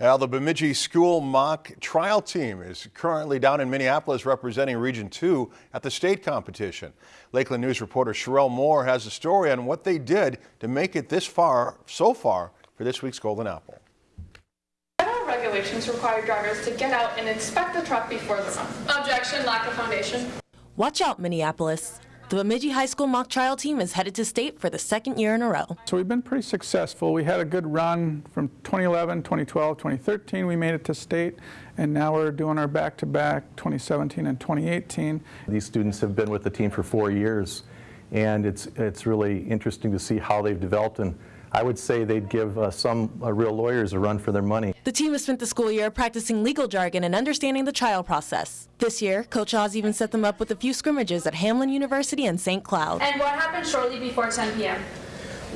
Now, the Bemidji School Mock Trial Team is currently down in Minneapolis representing Region 2 at the state competition. Lakeland News reporter Sherelle Moore has a story on what they did to make it this far, so far, for this week's Golden Apple. Federal regulations require drivers to get out and inspect the truck before the run. Objection, lack of foundation. Watch out, Minneapolis. The Bemidji High School mock trial team is headed to state for the second year in a row. So we've been pretty successful. We had a good run from 2011, 2012, 2013. We made it to state, and now we're doing our back-to-back 2017 and 2018. These students have been with the team for four years, and it's, it's really interesting to see how they've developed and I would say they'd give uh, some uh, real lawyers a run for their money. The team has spent the school year practicing legal jargon and understanding the trial process. This year, Coach Oz even set them up with a few scrimmages at Hamline University and St. Cloud. And what happened shortly before 10 p.m.?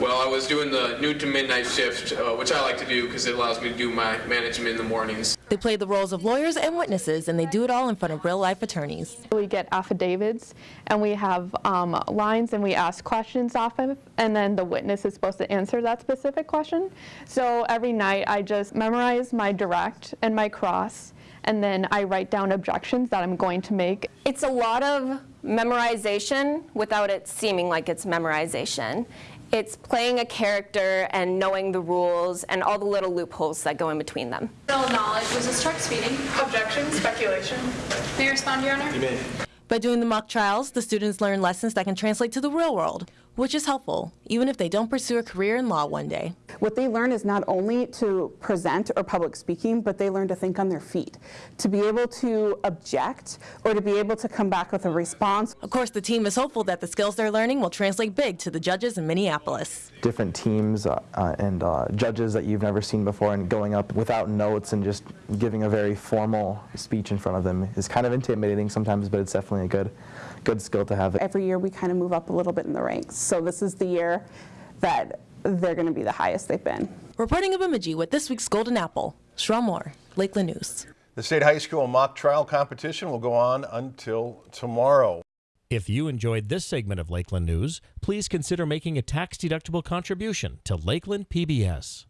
Well, I was doing the noon to midnight shift, uh, which I like to do because it allows me to do my management in the mornings. They play the roles of lawyers and witnesses, and they do it all in front of real-life attorneys. We get affidavits, and we have um, lines, and we ask questions off of, and then the witness is supposed to answer that specific question. So every night, I just memorize my direct and my cross, and then I write down objections that I'm going to make. It's a lot of memorization without it seeming like it's memorization. It's playing a character and knowing the rules and all the little loopholes that go in between them. General knowledge, was this truck speeding? Objection, speculation. May I respond, Your Honor? You may. By doing the mock trials, the students learn lessons that can translate to the real world, which is helpful, even if they don't pursue a career in law one day. What they learn is not only to present or public speaking, but they learn to think on their feet, to be able to object or to be able to come back with a response. Of course, the team is hopeful that the skills they're learning will translate big to the judges in Minneapolis. Different teams uh, uh, and uh, judges that you've never seen before and going up without notes and just giving a very formal speech in front of them is kind of intimidating sometimes, but it's definitely a good, good skill to have. Every year we kind of move up a little bit in the ranks. So this is the year that they're going to be the highest they've been. Reporting in Bemidji with this week's Golden Apple, Sherelle Moore, Lakeland News. The state high school mock trial competition will go on until tomorrow. If you enjoyed this segment of Lakeland News, please consider making a tax-deductible contribution to Lakeland PBS.